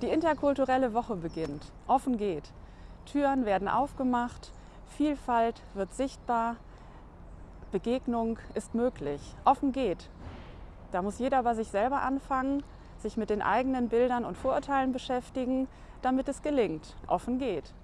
Die interkulturelle Woche beginnt. Offen geht. Türen werden aufgemacht, Vielfalt wird sichtbar, Begegnung ist möglich. Offen geht. Da muss jeder bei sich selber anfangen, sich mit den eigenen Bildern und Vorurteilen beschäftigen, damit es gelingt. Offen geht.